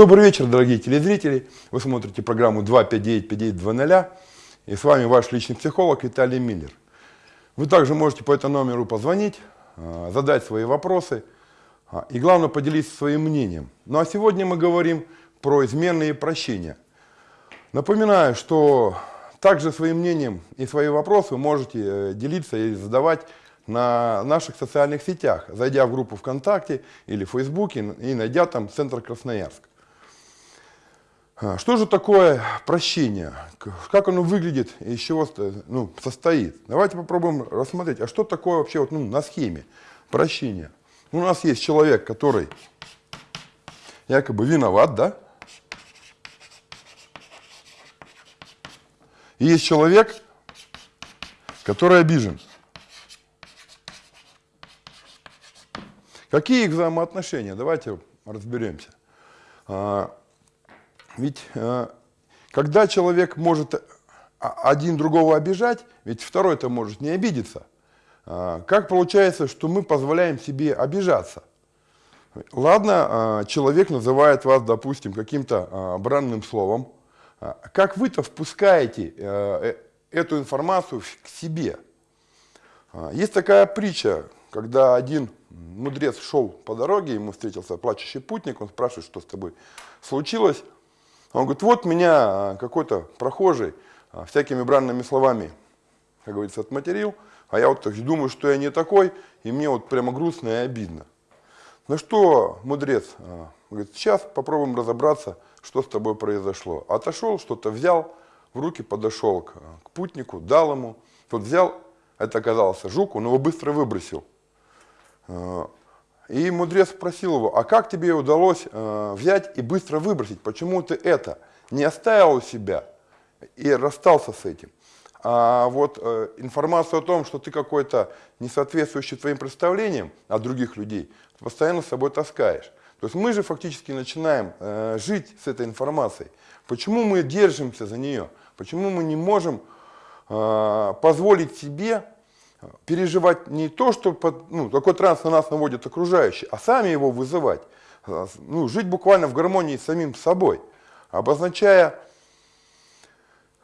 Добрый вечер, дорогие телезрители. Вы смотрите программу 259-5920. И с вами ваш личный психолог Виталий Миллер. Вы также можете по этому номеру позвонить, а, задать свои вопросы а, и, главное, поделиться своим мнением. Ну а сегодня мы говорим про изменные прощения. Напоминаю, что также своим мнением и свои вопросы можете э, делиться и задавать на наших социальных сетях, зайдя в группу ВКонтакте или в Фейсбуке и найдя там Центр Красноярск. А, что же такое прощение? Как оно выглядит и из чего ну, состоит? Давайте попробуем рассмотреть, а что такое вообще вот, ну, на схеме прощения? У нас есть человек, который якобы виноват, да? И есть человек, который обижен. Какие их взаимоотношения? Давайте разберемся. Ведь э, когда человек может один другого обижать, ведь второй-то может не обидеться. А, как получается, что мы позволяем себе обижаться? Ладно, человек называет вас, допустим, каким-то бранным словом. Как вы-то впускаете э, эту информацию к себе? Есть такая притча, когда один мудрец шел по дороге, ему встретился плачущий путник, он спрашивает, что с тобой случилось. Он говорит, вот меня а, какой-то прохожий а, всякими бранными словами, как говорится, отматерил, а я вот думаю, что я не такой, и мне вот прямо грустно и обидно. Ну что, мудрец, а, говорит, сейчас попробуем разобраться, что с тобой произошло. Отошел, что-то взял, в руки подошел к, к путнику, дал ему. Тот взял, это оказался жук, он его быстро выбросил. И мудрец спросил его, а как тебе удалось э, взять и быстро выбросить? Почему ты это не оставил у себя и расстался с этим? А вот э, информацию о том, что ты какой-то не соответствующий твоим представлениям от других людей, постоянно с собой таскаешь. То есть мы же фактически начинаем э, жить с этой информацией. Почему мы держимся за нее? Почему мы не можем э, позволить себе переживать не то, что под, ну, такой транс на нас наводит окружающие, а сами его вызывать. Ну, жить буквально в гармонии с самим собой, обозначая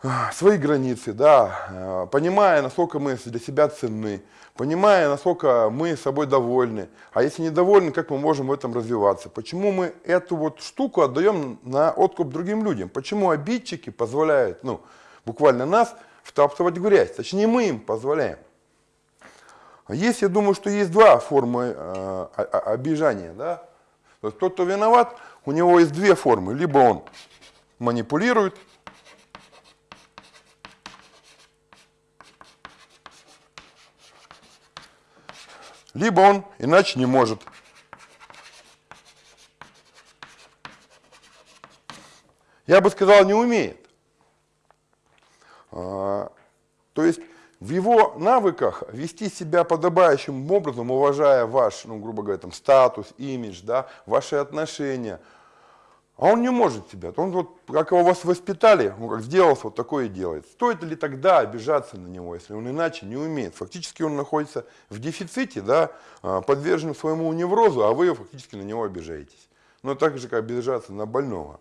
а, свои границы, да, а, понимая, насколько мы для себя ценны, понимая, насколько мы собой довольны. А если недовольны, как мы можем в этом развиваться? Почему мы эту вот штуку отдаем на откуп другим людям? Почему обидчики позволяют, ну, буквально нас втаптывать в грязь? Точнее, мы им позволяем. Есть, я думаю, что есть два формы э, обижания. Да? То есть тот, кто виноват, у него есть две формы. Либо он манипулирует, либо он иначе не может. Я бы сказал, не умеет. А, то есть в его навыках вести себя подобающим образом, уважая ваш, ну, грубо говоря, там, статус, имидж, да, ваши отношения, а он не может себя. Он вот, как его вас воспитали, он как сделался, вот такое и делает. Стоит ли тогда обижаться на него, если он иначе не умеет? Фактически он находится в дефиците, да, а, подвержен своему неврозу, а вы фактически на него обижаетесь. Но так же, как обижаться на больного.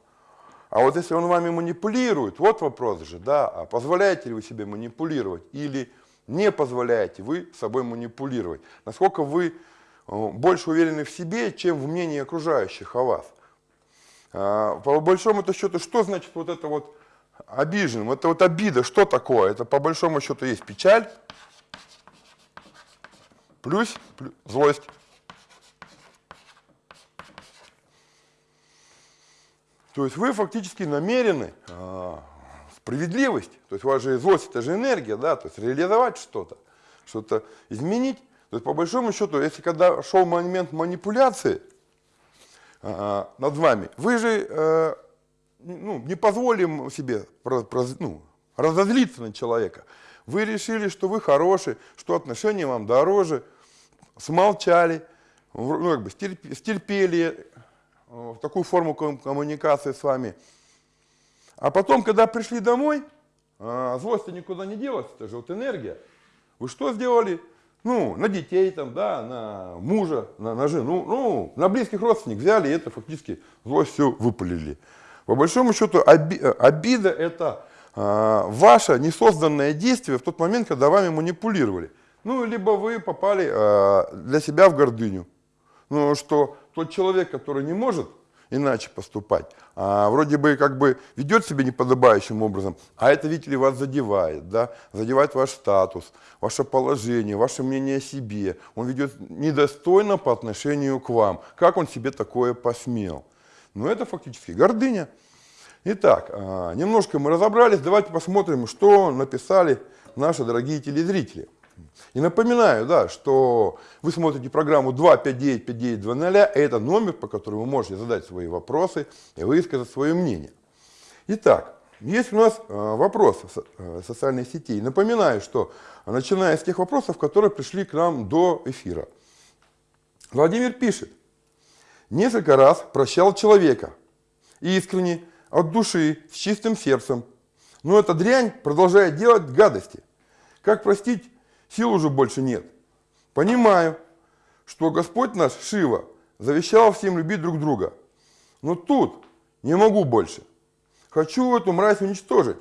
А вот если он вами манипулирует, вот вопрос же, да, а позволяете ли вы себе манипулировать или не позволяете вы собой манипулировать? Насколько вы э, больше уверены в себе, чем в мнении окружающих о вас? А, по большому -то счету, что значит вот это вот обиженным? Это вот обида, что такое? Это по большому счету есть печаль, плюс, плюс злость. То есть вы фактически намерены а, справедливость, то есть у вас же злость, это же энергия, да, то есть реализовать что-то, что-то изменить. То есть по большому счету, если когда шел момент манипуляции а, над вами, вы же а, ну, не позволим себе ну, разозлиться на человека. Вы решили, что вы хороший, что отношения вам дороже, смолчали, ну, как бы стерпели, в такую форму коммуникации с вами. А потом, когда пришли домой, э, злость никуда не делась, это же вот энергия. Вы что сделали? Ну, на детей, там, да, на мужа, на, на жену, ну, на близких родственников взяли и это фактически злость все выпалили. По большому счету оби, обида это э, ваше несозданное действие в тот момент, когда вами манипулировали. Ну, либо вы попали э, для себя в гордыню. Ну, что тот человек, который не может иначе поступать, а вроде бы как бы ведет себя неподобающим образом, а это, видите ли, вас задевает, да, задевает ваш статус, ваше положение, ваше мнение о себе. Он ведет недостойно по отношению к вам. Как он себе такое посмел? Ну, это фактически гордыня. Итак, а, немножко мы разобрались, давайте посмотрим, что написали наши дорогие телезрители. И напоминаю, да, что вы смотрите программу 259-5920, это номер, по которому вы можете задать свои вопросы и высказать свое мнение. Итак, есть у нас э, вопросы э, социальных сетей. Напоминаю, что начиная с тех вопросов, которые пришли к нам до эфира. Владимир пишет. Несколько раз прощал человека. Искренне, от души, с чистым сердцем. Но эта дрянь продолжает делать гадости. Как простить сил уже больше нет. Понимаю, что Господь наш, Шива, завещал всем любить друг друга. Но тут не могу больше. Хочу эту мразь уничтожить.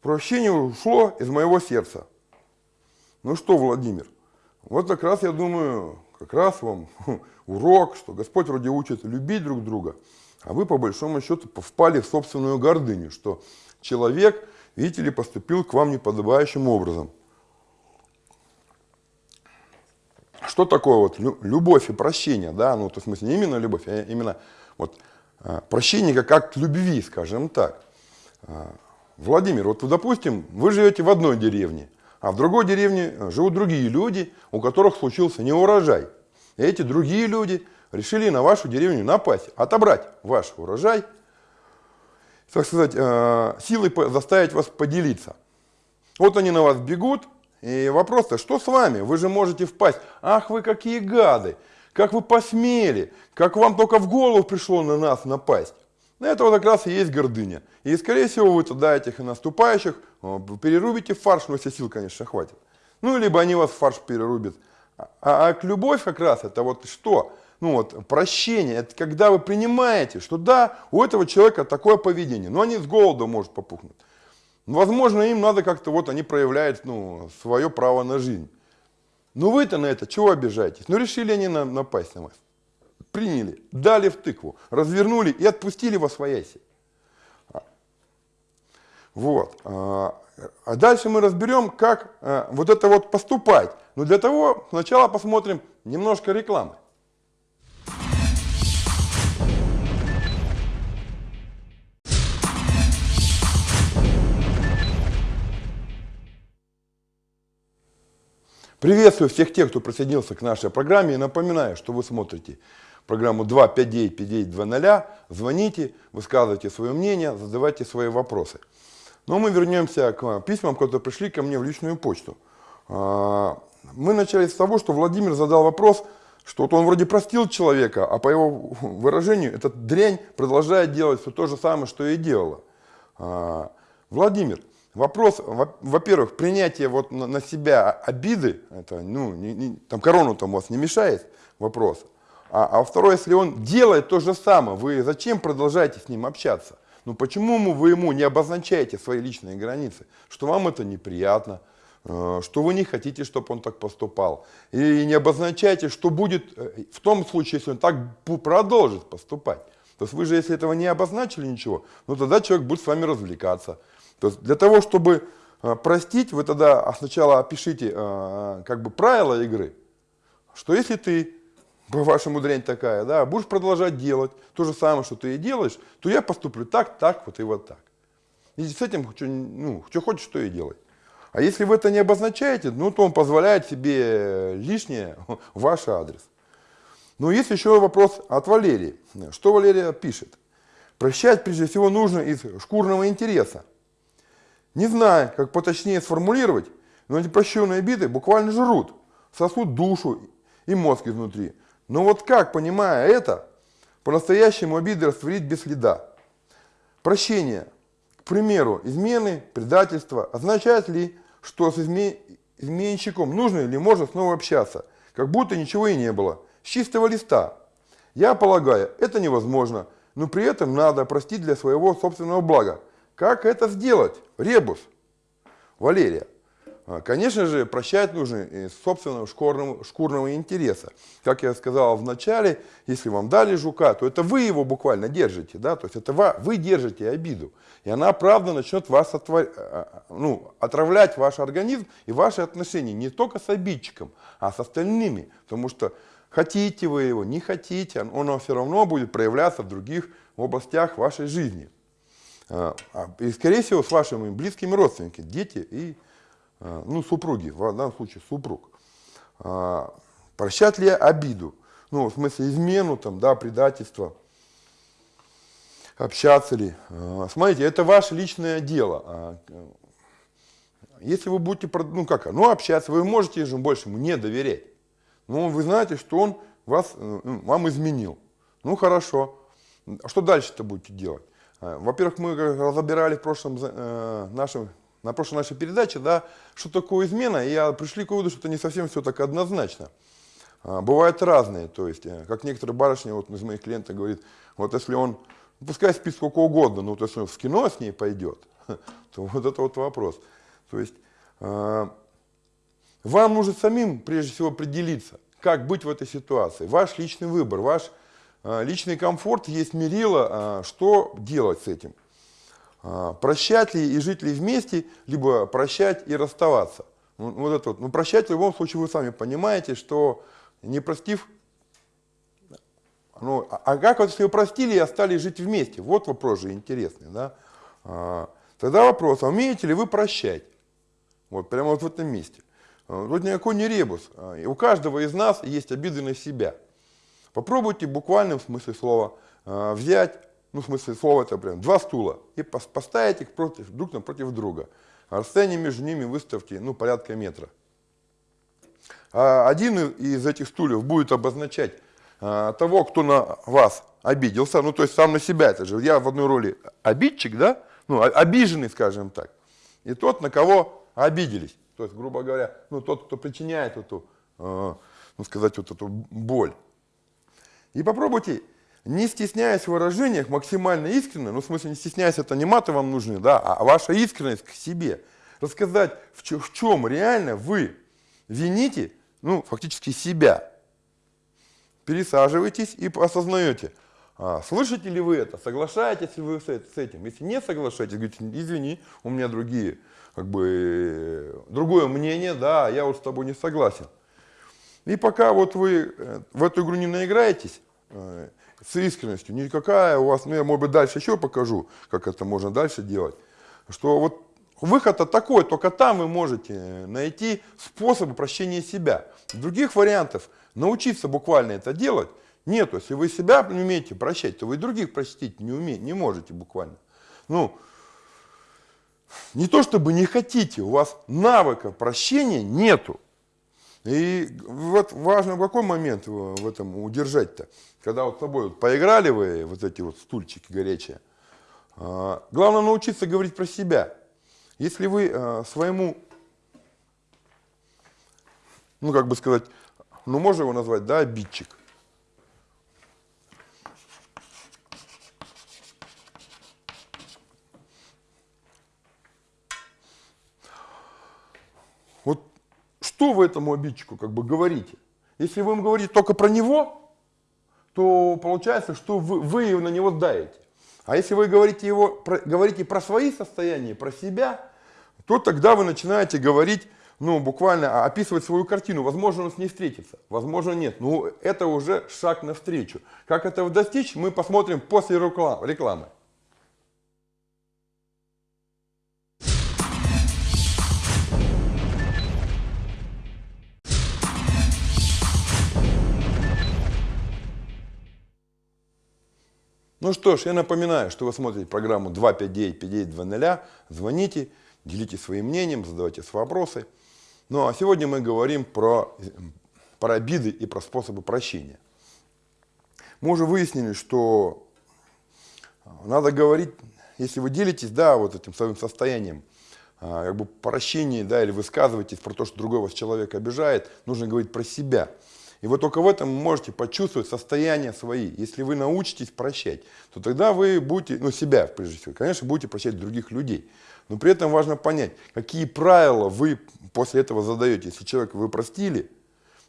Прощение ушло из моего сердца. Ну что, Владимир, вот как раз, я думаю, как раз вам урок, что Господь вроде учит любить друг друга, а вы по большому счету впали в собственную гордыню, что человек, видите ли, поступил к вам неподобающим образом. Что такое вот любовь и прощение, да, ну, то в смысле не именно любовь, а именно вот а, прощение как акт любви, скажем так. А, Владимир, вот допустим, вы живете в одной деревне, а в другой деревне живут другие люди, у которых случился неурожай. И эти другие люди решили на вашу деревню напасть, отобрать ваш урожай, так сказать, а, силой заставить вас поделиться. Вот они на вас бегут, и вопрос-то, что с вами? Вы же можете впасть. Ах, вы какие гады! Как вы посмели! Как вам только в голову пришло на нас напасть? На это вот как раз и есть гордыня. И, скорее всего, вы тогда этих наступающих перерубите фарш, но если сил, конечно, хватит. Ну, либо они вас в фарш перерубят. А, а любовь как раз это вот что? Ну вот, прощение, это когда вы принимаете, что да, у этого человека такое поведение, но они с голода может попухнуть. Возможно, им надо как-то, вот они проявляют ну, свое право на жизнь. Но вы-то на это чего обижаетесь? Ну, решили они на, напасть на вас. Приняли, дали в тыкву, развернули и отпустили во свояси. Вот. А, а дальше мы разберем, как а, вот это вот поступать. Но для того сначала посмотрим немножко рекламы. Приветствую всех тех, кто присоединился к нашей программе и напоминаю, что вы смотрите программу 259-5920. Звоните, высказывайте свое мнение, задавайте свои вопросы. Но мы вернемся к письмам, которые пришли ко мне в личную почту. А, мы начали с того, что Владимир задал вопрос, что вот он вроде простил человека, а по его выражению эта дрянь продолжает делать все то же самое, что и делала. А, Владимир, Вопрос, во-первых, принятие вот на себя обиды, это, ну, не, не, там корону там у вас не мешает, вопрос. А, а второе, если он делает то же самое, вы зачем продолжаете с ним общаться? Ну почему вы ему не обозначаете свои личные границы? Что вам это неприятно, э, что вы не хотите, чтобы он так поступал. И не обозначайте, что будет э, в том случае, если он так продолжит поступать. То есть вы же, если этого не обозначили ничего, ну тогда человек будет с вами развлекаться. То есть для того, чтобы э, простить, вы тогда сначала опишите э, как бы правила игры, что если ты, по-вашему дрянь такая, да, будешь продолжать делать то же самое, что ты и делаешь, то я поступлю так, так, вот и вот так. И с этим что, ну, что хочешь, что и делай. А если вы это не обозначаете, ну, то он позволяет себе лишнее ваш адрес. Но есть еще вопрос от Валерии. Что Валерия пишет? Прощать прежде всего нужно из шкурного интереса. Не знаю, как поточнее сформулировать, но эти прощенные обиды буквально жрут, сосут душу и мозг изнутри. Но вот как, понимая это, по-настоящему обиды растворить без следа? Прощение, к примеру, измены, предательство, означает ли, что с, изме... изменщиком нужно или можно снова общаться, как будто ничего и не было, с чистого листа. Я полагаю, это невозможно, но при этом надо простить для своего собственного блага. Как это сделать? Ребус. Валерия. А, конечно же, прощать нужно из собственного шкурного, шкурного интереса. Как я сказал в начале, если вам дали жука, то это вы его буквально держите, да, то есть это вы держите обиду. И она, правда, начнет вас отвор... А, а, ну, отравлять ваш организм и ваши отношения не только с обидчиком, а с остальными. Потому что хотите вы его, не хотите, он все равно будет проявляться в других областях вашей жизни. И, скорее всего, с вашими близкими родственниками, дети и а, ну, супруги, в данном случае супруг. А, прощать ли обиду? Ну, в смысле измену, там, да, предательство. Общаться ли? А, смотрите, это ваше личное дело. Если вы будете, ну как, ну общаться, вы можете же больше не доверять. Но вы знаете, что он вас, э, вам изменил. Ну хорошо. А что дальше-то будете делать? Во-первых, мы разобирали в прошлом э, нашем на прошлой нашей передаче, да, что такое измена, и я пришли к выводу, что это не совсем все так однозначно. А, бывают разные, то есть, э, как некоторые барышни, вот из моих клиентов говорит, вот если он, пускай спит сколько угодно, но вот если он в кино с ней пойдет, то вот это вот вопрос. То есть, э, вам нужно самим, прежде всего, определиться, как быть в этой ситуации. Ваш личный выбор, ваш э, личный комфорт есть мерило, что делать с этим. А, прощать ли и жить ли вместе, либо прощать и расставаться. Ну, вот это вот. Ну, прощать в любом случае вы сами понимаете, что не простив, ну, а, а как вот если вы простили и остались жить вместе? Вот вопрос же интересный, да? А, тогда вопрос, а умеете ли вы прощать? Вот прямо вот в этом месте. А, тут никакой не ребус. У каждого из нас есть обиды на себя. Попробуйте в смысле слова взять ну, в смысле слова это прям, два стула, и поставить их против, друг напротив друга. расстояние между ними выставьте, ну, порядка метра. А один из этих стульев будет обозначать а, того, кто на вас обиделся, ну, то есть сам на себя, это же я в одной роли обидчик, да, ну, обиженный, скажем так, и тот, на кого обиделись, то есть, грубо говоря, ну, тот, кто причиняет эту, э, ну, сказать, вот эту боль. И попробуйте не стесняясь в выражениях, максимально искренне, ну, в смысле, не стесняясь, это не маты вам нужны, да, а ваша искренность к себе. Рассказать, в, чё, в чем реально вы вините, ну, фактически себя. Пересаживайтесь и осознаете, а, слышите ли вы это, соглашаетесь ли вы с, с этим. Если не соглашаетесь, говорите, извини, у меня другие, как бы, другое мнение, да, я вот с тобой не согласен. И пока вот вы э, в эту игру не наиграетесь, э, с искренностью, никакая у вас, ну я, может быть, дальше еще покажу, как это можно дальше делать, что вот выход такой, только там вы можете найти способы прощения себя. Других вариантов научиться буквально это делать нету. Если вы себя не умеете прощать, то вы других простить не, умеете, не можете буквально. Ну, не то чтобы не хотите, у вас навыка прощения нету. И вот важно какой момент в этом удержать-то. Когда вот с тобой вот поиграли вы, вот эти вот стульчики горячие, а, главное научиться говорить про себя. Если вы а, своему, ну как бы сказать, ну можно его назвать, да, обидчик. Вот что вы этому обидчику как бы говорите? Если вы ему говорите только про него, то получается, что вы, вы на него давите. А если вы говорите, его, про, говорите про свои состояния, про себя, то тогда вы начинаете говорить, ну, буквально описывать свою картину. Возможно, он с ней встретится, возможно, нет. Ну, это уже шаг навстречу. Как этого достичь, мы посмотрим после рекламы. Ну что ж, я напоминаю, что вы смотрите программу 259-5920. Звоните, делитесь своим мнением, задавайте свои вопросы. Ну а сегодня мы говорим про, про обиды и про способы прощения. Мы уже выяснили, что надо говорить, если вы делитесь, да, вот этим своим состоянием, а, как бы прощении, да, или высказываетесь про то, что другой вас человек обижает, нужно говорить про себя. И вот только в этом вы можете почувствовать состояние свои. Если вы научитесь прощать, то тогда вы будете, ну себя прежде всего, конечно, будете прощать других людей. Но при этом важно понять, какие правила вы после этого задаете. Если человека вы простили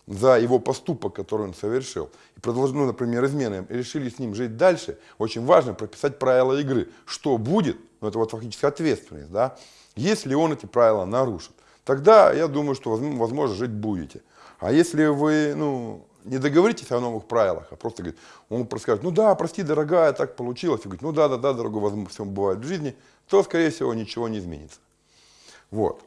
за его поступок, который он совершил, и продолжили, ну, например, измены, и решили с ним жить дальше, очень важно прописать правила игры. Что будет, ну это вот фактически ответственность, да, если он эти правила нарушит. Тогда я думаю, что возможно жить будете. А если вы ну, не договоритесь о новых правилах, а просто говорит, он просто скажет, ну да, прости, дорогая, так получилось, и говорит, ну да, да, да, дорогой, возможно, все бывает в жизни, то, скорее всего, ничего не изменится. Вот.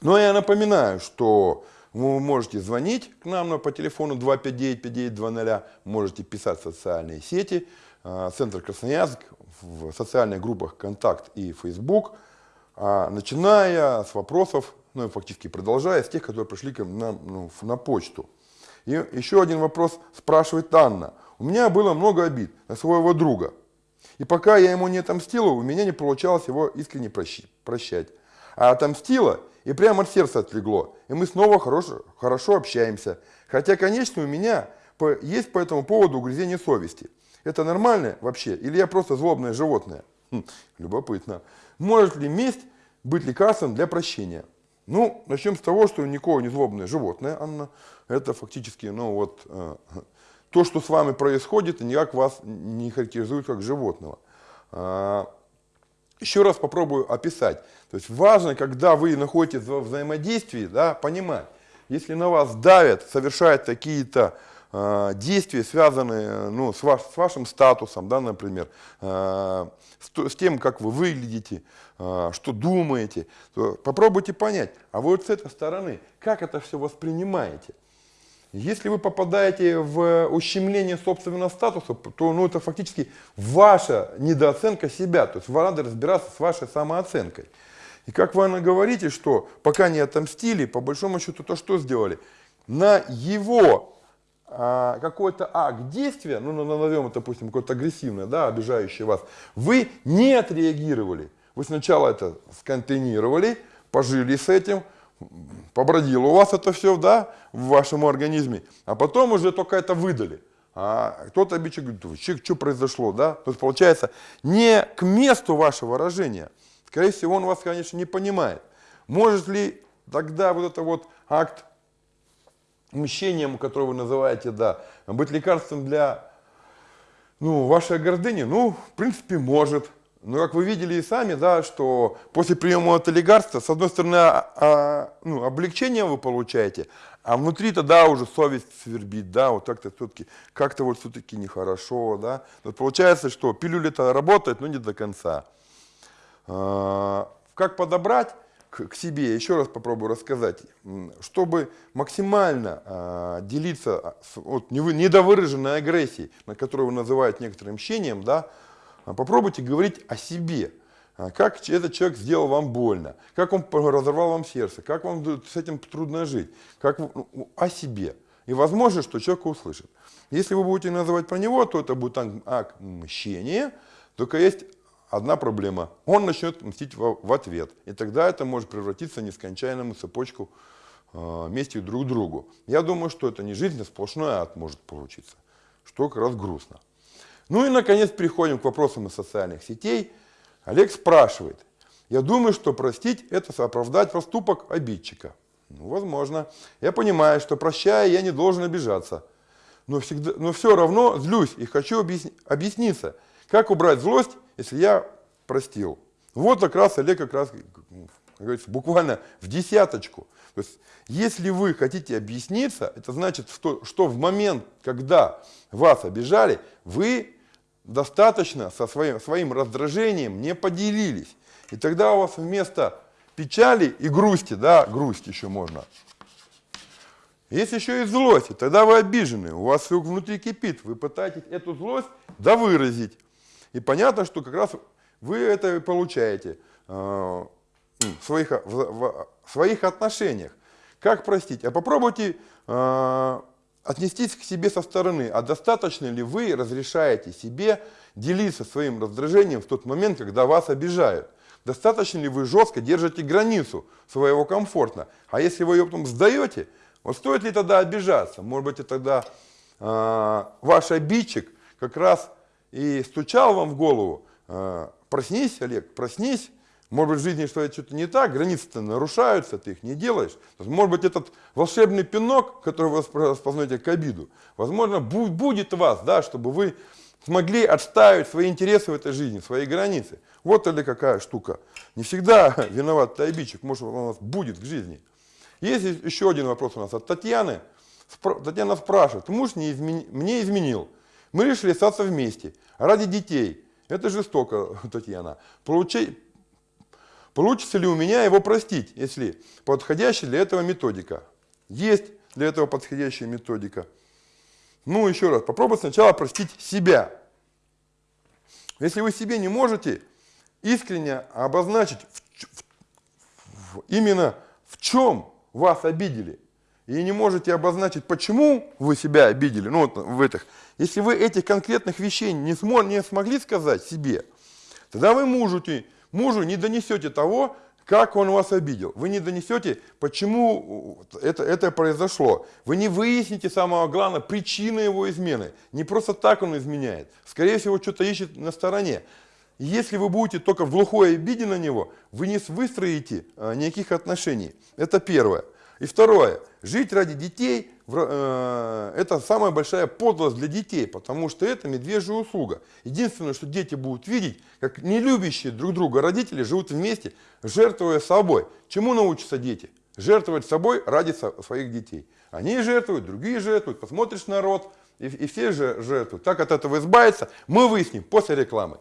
Но я напоминаю, что вы можете звонить к нам по телефону 259-5920, можете писать в социальные сети, а, Центр Красноярск, в социальных группах ВКонтакт и Facebook, а, начиная с вопросов ну фактически продолжая, с тех, которые пришли ко мне на, ну, на почту. И еще один вопрос спрашивает Анна. У меня было много обид на своего друга. И пока я ему не отомстила, у меня не получалось его искренне прощать. А отомстила, и прямо от сердца отлегло. И мы снова хорошо, хорошо общаемся. Хотя, конечно, у меня есть по этому поводу угрызение совести. Это нормально вообще? Или я просто злобное животное? Хм, любопытно. Может ли месть быть лекарством для прощения? Ну, начнем с того, что никакое не злобное животное, Анна. Это фактически, ну вот, э, то, что с вами происходит, никак вас не характеризует как животного. А, еще раз попробую описать. То есть важно, когда вы находитесь во взаимодействии, да, понимать, если на вас давят, совершают какие-то э, действия, связанные ну, с, ваш, с вашим статусом, да, например, э, с, с тем, как вы выглядите, э, что думаете, то попробуйте понять, а вот с этой стороны, как это все воспринимаете. Если вы попадаете в ущемление собственного статуса, то ну, это фактически ваша недооценка себя. То есть вам надо разбираться с вашей самооценкой. И как вы говорите, что пока не отомстили, по большому счету, то что сделали? На его а, какой-то акт действия, ну, назовем это, допустим, какое-то агрессивное, да, обижающее вас, вы не отреагировали. Вы сначала это сконтейнировали, пожили с этим, побродило у вас это все, да, в вашем организме, а потом уже только это выдали. А кто-то обидчик говорит, что, что произошло, да? То есть получается не к месту вашего выражения. Скорее всего, он вас, конечно, не понимает. Может ли тогда вот это вот акт мщением, которое вы называете, да, быть лекарством для ну, вашей гордыни? Ну, в принципе, может. Но как вы видели и сами, да, что после приема этого лекарства, с одной стороны, а, а, ну, облегчение вы получаете, а внутри тогда уже совесть свербит, да, вот как-то все-таки, как-то вот все-таки нехорошо, да. Вот получается, что пилюля-то работает, но не до конца. А, как подобрать? К, себе, еще раз попробую рассказать, чтобы максимально э, делиться а, с, вот, недовыраженной агрессией, на которую вы называете некоторым мщением, да, попробуйте говорить о себе. Как этот человек сделал вам больно, как он разорвал вам сердце, как вам с этим трудно жить, как ну, о себе. И возможно, что человек услышит. Если вы будете называть про него, то это будет акт мщения, только есть одна проблема. Он начнет мстить в, ответ. И тогда это может превратиться в нескончаемую цепочку э, мести друг другу. Я думаю, что это не жизнь, а сплошной ад может получиться. Что как раз грустно. Ну и, наконец, переходим к вопросам из социальных сетей. Олег спрашивает. Я думаю, что простить – это оправдать проступок обидчика. Ну, возможно. Я понимаю, что прощая, я не должен обижаться. Но, всегда, но все равно злюсь и хочу объясни, объясниться, как убрать злость если я простил. Вот как раз Олег как раз, как говорится, буквально в десяточку. То есть, если вы хотите объясниться, это значит, что, что в момент, когда вас обижали, вы достаточно со своим, своим раздражением не поделились. И тогда у вас вместо печали и грусти, да, грусть еще можно, есть еще и злость, и тогда вы обижены, у вас все внутри кипит, вы пытаетесь эту злость довыразить. И понятно, что как раз вы это получаете э, в, своих, в, в, в своих отношениях. Как простить? А попробуйте э, отнестись к себе со стороны. А достаточно ли вы разрешаете себе делиться своим раздражением в тот момент, когда вас обижают? достаточно ли вы жестко держите границу своего комфорта. А если вы ее потом сдаете, вот стоит ли тогда обижаться? Может быть, и тогда э, ваш обидчик как раз и стучал вам в голову, э, проснись, Олег, проснись, может быть, в жизни что-то не так, границы-то нарушаются, ты их не делаешь. Может быть, этот волшебный пинок, который вы распознаете к обиду, возможно, будет вас, да, чтобы вы смогли отстаивать свои интересы в этой жизни, свои границы. Вот или какая штука. Не всегда виноват обидчик, может, он у нас будет в жизни. Есть еще один вопрос у нас от Татьяны. Татьяна спрашивает, муж не измени... мне изменил, мы решили остаться вместе, ради детей. Это жестоко, Татьяна. Получай Получится ли у меня его простить, если подходящая для этого методика? Есть для этого подходящая методика. Ну, еще раз, попробуйте сначала простить себя. Если вы себе не можете искренне обозначить в, в, в, именно в чем вас обидели, и не можете обозначить, почему вы себя обидели, ну вот в этих, если вы этих конкретных вещей не, смо, не смогли сказать себе, тогда вы можете мужу не донесете того, как он вас обидел. Вы не донесете, почему это, это произошло. Вы не выясните, самого главного, причины его измены. Не просто так он изменяет. Скорее всего, что-то ищет на стороне. Если вы будете только в глухой обиде на него, вы не выстроите а, никаких отношений. Это первое. И второе. Жить ради детей Э, это самая большая подлость для детей, потому что это медвежья услуга. Единственное, что дети будут видеть, как нелюбящие друг друга родители живут вместе, жертвуя собой. Чему научатся дети? Жертвовать собой ради своих детей. Они жертвуют, другие жертвуют, посмотришь народ, и, все же жертвуют. Так от этого избавиться мы выясним после рекламы.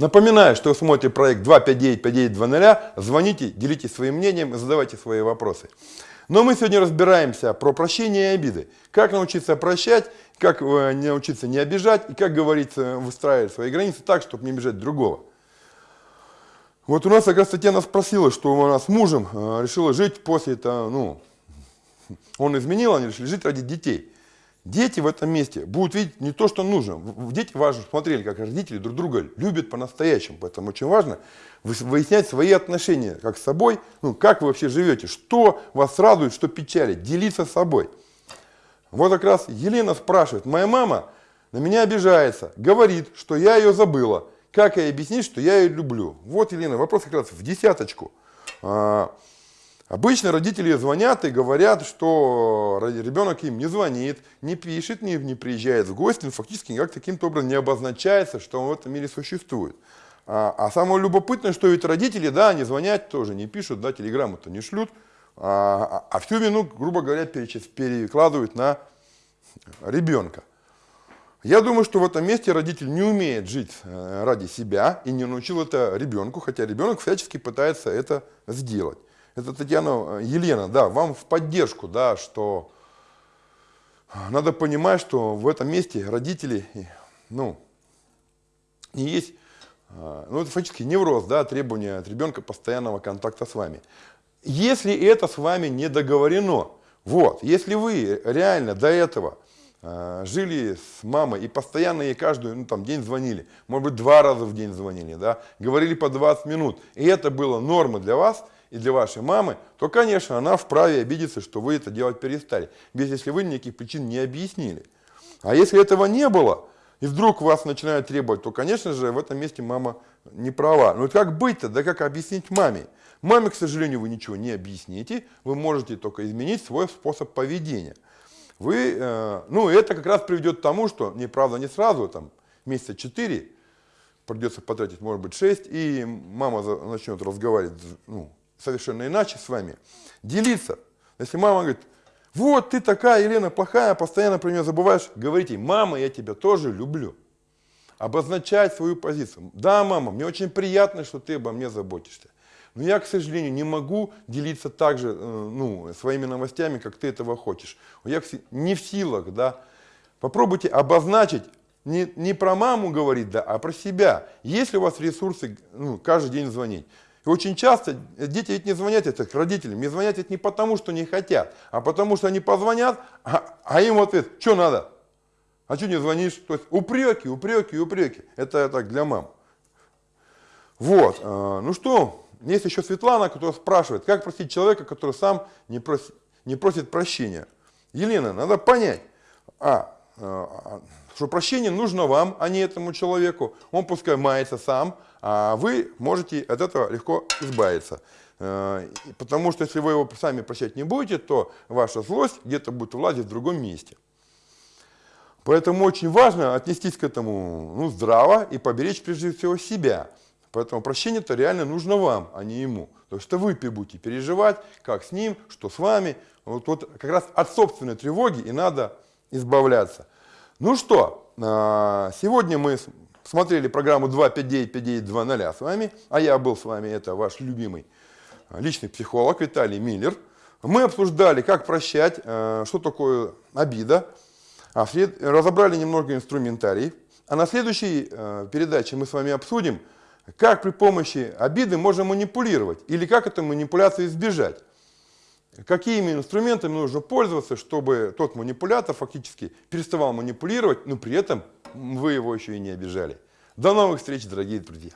Напоминаю, что вы смотрите проект 259-5920, звоните, делитесь своим мнением задавайте свои вопросы. Но мы сегодня разбираемся про прощение и обиды. Как научиться прощать, как э, научиться не обижать и как говорится, выстраивать свои границы так, чтобы не обижать другого. Вот у нас как раз Татьяна спросила, что она с мужем э, решила жить после этого, ну, он изменил, они решили жить ради детей. Дети в этом месте будут видеть не то, что нужно. Дети важно смотрели, как родители друг друга любят по-настоящему. Поэтому очень важно выяснять свои отношения как с собой, ну, как вы вообще живете, что вас радует, что печалит, делиться с собой. Вот как раз Елена спрашивает, моя мама на меня обижается, говорит, что я ее забыла. Как ей объяснить, что я ее люблю? Вот, Елена, вопрос как раз в десяточку. Обычно родители звонят и говорят, что ребенок им не звонит, не пишет, не, не приезжает в гости, но фактически никак таким-то образом не обозначается, что он в этом мире существует. А, а самое любопытное, что ведь родители, да, они звонят тоже, не пишут, да, телеграмму-то не шлют, а, а, а всю вину, грубо говоря, перекладывают на ребенка. Я думаю, что в этом месте родитель не умеет жить э, ради себя и не научил это ребенку, хотя ребенок всячески пытается это сделать. Это Татьяна, э, Елена, да, вам в поддержку, да, что надо понимать, что в этом месте родители, ну, не есть, э, ну, это фактически невроз, да, требования от ребенка постоянного контакта с вами. Если это с вами не договорено, вот, если вы реально до этого э, жили с мамой и постоянно ей каждый ну, там, день звонили, может быть, два раза в день звонили, да, говорили по 20 минут, и это было нормой для вас – и для вашей мамы, то, конечно, она вправе обидеться, что вы это делать перестали, без если вы никаких причин не объяснили. А если этого не было, и вдруг вас начинают требовать, то, конечно же, в этом месте мама не права. Но как быть-то, да как объяснить маме? Маме, к сожалению, вы ничего не объясните, вы можете только изменить свой способ поведения. Вы, э, ну, это как раз приведет к тому, что, не правда, не сразу, там, месяца 4, придется потратить, может быть, 6, и мама начнет разговаривать, ну, совершенно иначе с вами. Делиться. Если мама говорит, вот ты такая, Елена, плохая, постоянно про нее забываешь, говорите, мама, я тебя тоже люблю. Обозначать свою позицию. Да, мама, мне очень приятно, что ты обо мне заботишься. Но я, к сожалению, не могу делиться так же э, ну, своими новостями, как ты этого хочешь. Я не в силах, да. Попробуйте обозначить не, не про маму говорить, да, а про себя. Есть ли у вас ресурсы ну, каждый день звонить? И очень часто дети ведь не звонят это родителям, не звонят ведь не потому, что не хотят, а потому что они позвонят, а, а им ответ, что надо? А что не звонишь? То есть упреки, упреки, упреки. Это так для мам. Вот, э, ну что, есть еще Светлана, которая спрашивает, как простить человека, который сам не просит, не просит прощения. Елена, надо понять, а, а, что прощение нужно вам, а не этому человеку. Он пускай мается сам, вы можете от этого легко избавиться. Э, потому что если вы его сами прощать не будете, то ваша злость где-то будет влазить в другом месте. Поэтому очень важно отнестись к этому ну, здраво и поберечь прежде всего себя. Поэтому прощение-то реально нужно вам, а не ему. То есть это вы будете переживать, как с ним, что с вами. Вот, вот как раз от собственной тревоги и надо избавляться. Ну что, а, сегодня мы смотрели программу 259-5920 с вами, а я был с вами, это ваш любимый личный психолог Виталий Миллер. Мы обсуждали, как прощать, а, что такое обида, а разобрали немного инструментарий. А на следующей а, передаче мы с вами обсудим, как при помощи обиды можно манипулировать или как эту манипуляцию избежать какими инструментами нужно пользоваться, чтобы тот манипулятор фактически переставал манипулировать, но при этом вы его еще и не обижали. До новых встреч, дорогие друзья!